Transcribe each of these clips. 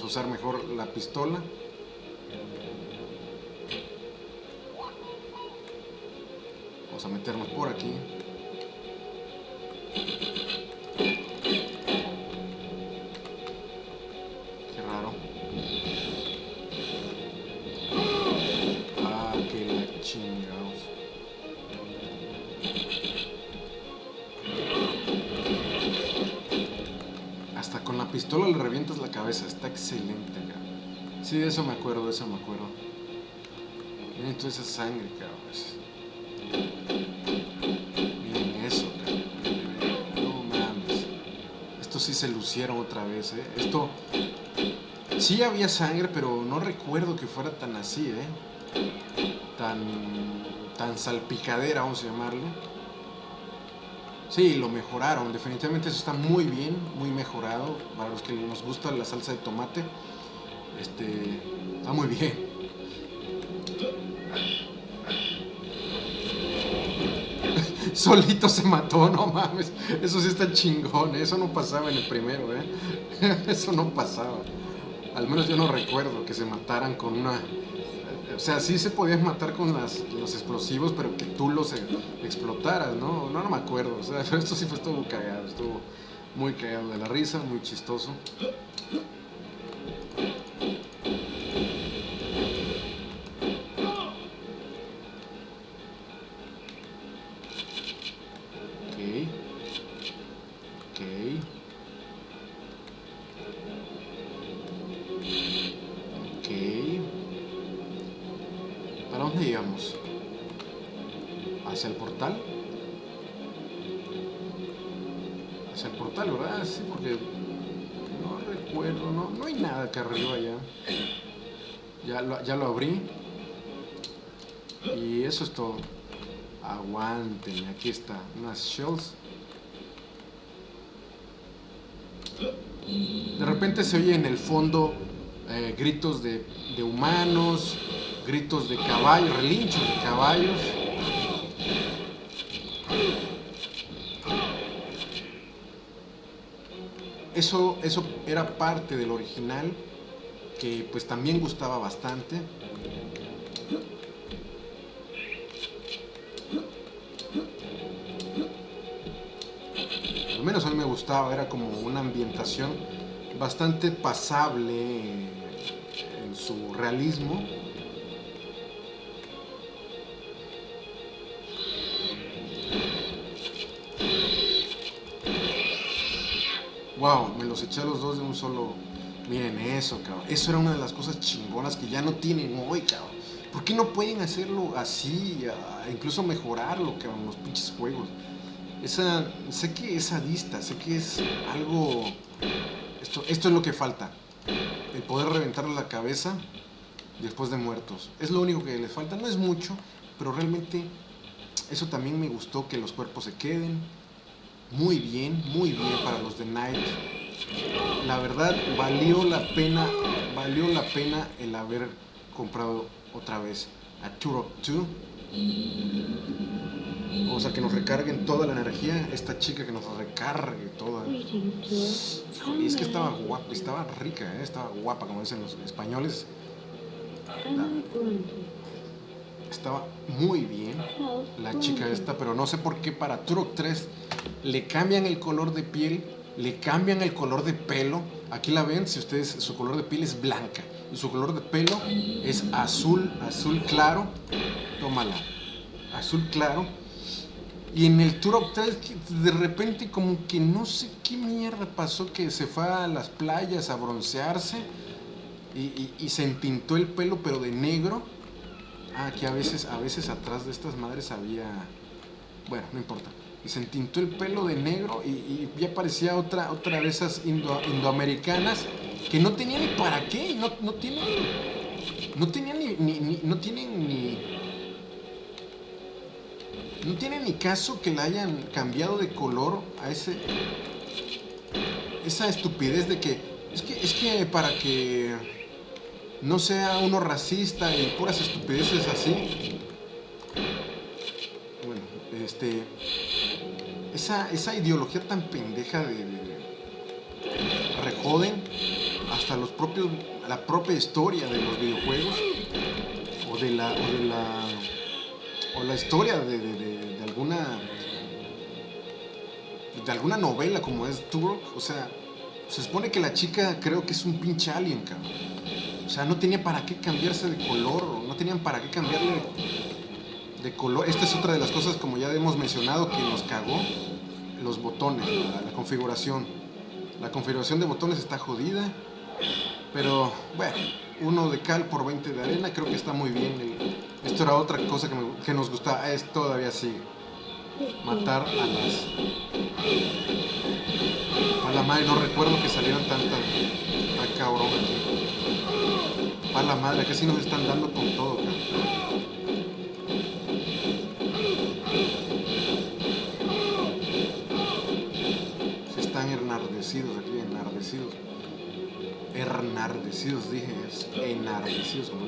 A usar mejor la pistola. Vamos a meternos por aquí. Pistola le revientas la cabeza. Está excelente, cabrón. Sí, de eso me acuerdo, de eso me acuerdo. Miren toda esa sangre, cabrón. Miren eso, cabrón. No mames. Esto sí se lucieron otra vez, ¿eh? Esto... Sí había sangre, pero no recuerdo que fuera tan así, ¿eh? Tan... Tan salpicadera, vamos a llamarlo. Sí, lo mejoraron. Definitivamente eso está muy bien, muy mejorado. Para los que nos gusta la salsa de tomate, este, está muy bien. Solito se mató, no mames. Eso sí está chingón. Eso no pasaba en el primero, ¿eh? Eso no pasaba. Al menos yo no recuerdo que se mataran con una o sea, sí se podían matar con las, los explosivos, pero que tú los e, explotaras, ¿no? ¿no? No me acuerdo, o sea, esto sí fue estuvo cagado, estuvo muy cagado de la risa, muy chistoso. Portal? Hacia el portal, ¿verdad? Sí, porque no recuerdo, no, no hay nada acá arriba ya. Ya lo, ya lo abrí. Y eso es todo. Aguanten, aquí está. Unas shells. De repente se oye en el fondo eh, gritos de, de humanos, gritos de caballos, relinchos de caballos. Eso, eso era parte del original, que pues también gustaba bastante. Al menos a mí me gustaba, era como una ambientación bastante pasable en su realismo. Wow, me los eché a los dos de un solo. Miren eso, cabrón. Eso era una de las cosas chingonas que ya no tienen hoy, cabrón. ¿Por qué no pueden hacerlo así? a- incluso mejorarlo, cabrón, los pinches juegos. Esa, sé que es sadista, sé que es algo... Esto, esto es lo que falta. El poder reventarle la cabeza después de muertos. Es lo único que les falta. No es mucho, pero realmente eso también me gustó, que los cuerpos se queden. Muy bien, muy bien para los de Night. La verdad, valió la pena, valió la pena el haber comprado otra vez a Turok 2. Vamos a que nos recarguen toda la energía. Esta chica que nos recargue toda. Híjole, es que estaba guapa, estaba rica, ¿eh? estaba guapa, como dicen los españoles. Estaba muy bien la chica esta, pero no sé por qué para Turok 3 le cambian el color de piel, le cambian el color de pelo. Aquí la ven, si ustedes, su color de piel es blanca y su color de pelo es azul, azul claro. Tómala, azul claro. Y en el Turok 3 que de repente como que no sé qué mierda pasó que se fue a las playas a broncearse y, y- y se entintó el pelo pero de negro. Ah, que a veces, a veces atrás de estas madres había... Bueno, no importa. Y se entintó el pelo de negro y, ya parecía otra, otra de esas indo- indoamericanas que no tenía ni para qué, no, no tienen... No tenían ni- no tienen ni... No tiene ni caso que la hayan cambiado de color a ese... Esa estupidez de que... Es que, es que para que no sea uno racista y puras estupideces así. Bueno, este. Esa, esa ideología tan pendeja de. de- rejoden. Hasta los propios, la propia historia de los videojuegos o de la, o de la, o la historia de, de, alguna, de alguna novela como es Turok, o sea, se supone que la chica creo que es un pinche alien, cabrón. O sea, no tenía para qué cambiarse de color, no tenían para qué cambiarle de color. Esta es otra de las cosas, como ya hemos mencionado, que nos cagó los botones, la, configuración. La configuración de botones está jodida, pero bueno, uno de cal por 20 de arena, creo que está muy bien. esto era otra cosa que, que nos gustaba, es todavía sigue. Matar a las... A la madre, no recuerdo que salieran tantas... Tan cabrón aquí. A la madre, que si nos están dando con todo, enardecidos aquí, enardecidos. Ernardecidos, dije, es enardecidos, como.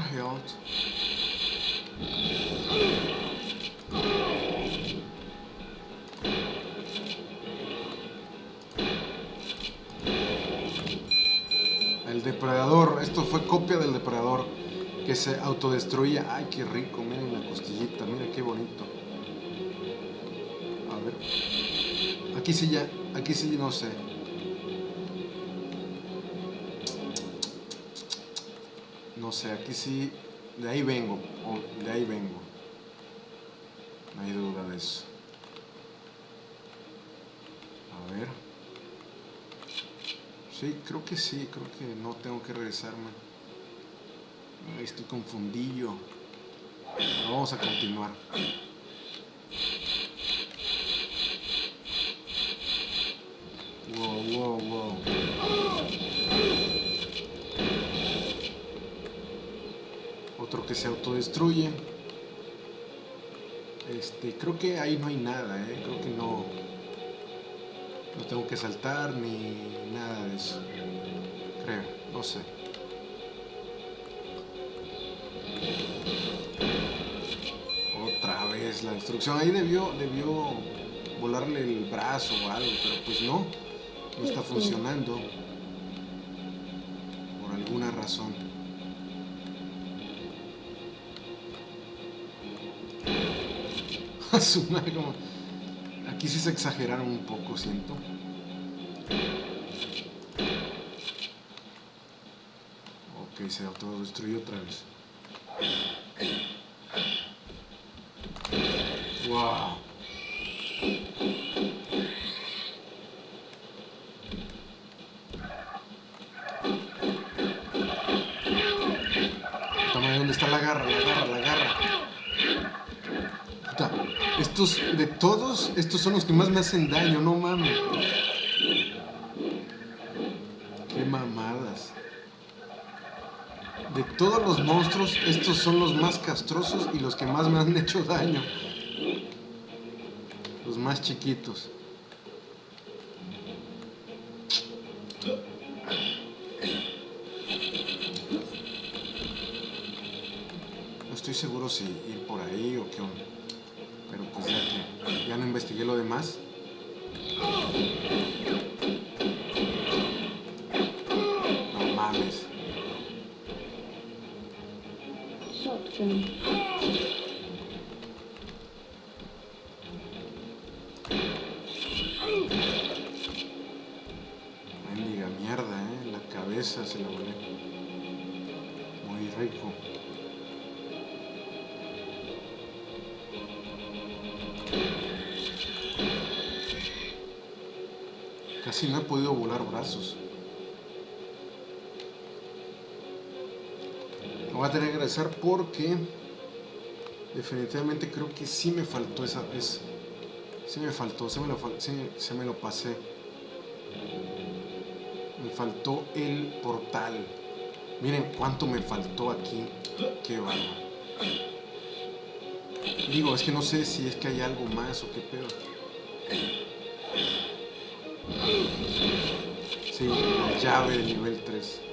Health. depredador. Esto fue copia del depredador que se autodestruía. Ay, qué rico. Miren la costillita. Miren qué bonito. A ver. Aquí sí ya. Aquí sí no sé. No sé, aquí sí. De ahí vengo. De ahí vengo. No hay duda de eso. A ver. Sí, creo que sí, creo que no tengo que regresarme. estoy confundido. vamos a continuar. Wow, wow, wow. Otro que se autodestruye. Este, creo que ahí no hay nada, ¿eh? creo que no, no tengo que saltar ni nada de eso. Creo, no sé. Otra vez la destrucción. Ahí debió, debió volarle el brazo o algo, pero pues no. No está funcionando. Por alguna razón. Aquí sí se exageraron un poco, siento. Ok, se autodestruyó otra vez. Wow. Toma, ¿dónde está la garra? La garra, la garra. De todos, estos son los que más me hacen daño, no mames. Qué mamadas. De todos los monstruos, estos son los más castrosos y los que más me han hecho daño. Los más chiquitos. No estoy seguro si ir por ahí o qué onda. Pero pues ya ya no investigué lo demás. No mames. Mendiga mierda, eh. La cabeza se la volé. Muy rico. Casi no he podido volar brazos. Lo voy a tener que agradecer porque definitivamente creo que sí me faltó esa vez. Sí me faltó, se me lo, se me lo pasé. Me faltó el portal. Miren cuánto me faltó aquí. Qué bárbaro. Digo, es que no sé si es que hay algo más o qué pedo. Sí, llave de nivel 3.